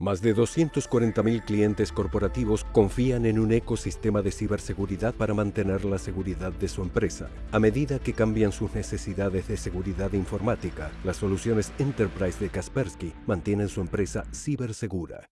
Más de 240.000 clientes corporativos confían en un ecosistema de ciberseguridad para mantener la seguridad de su empresa. A medida que cambian sus necesidades de seguridad informática, las soluciones Enterprise de Kaspersky mantienen su empresa cibersegura.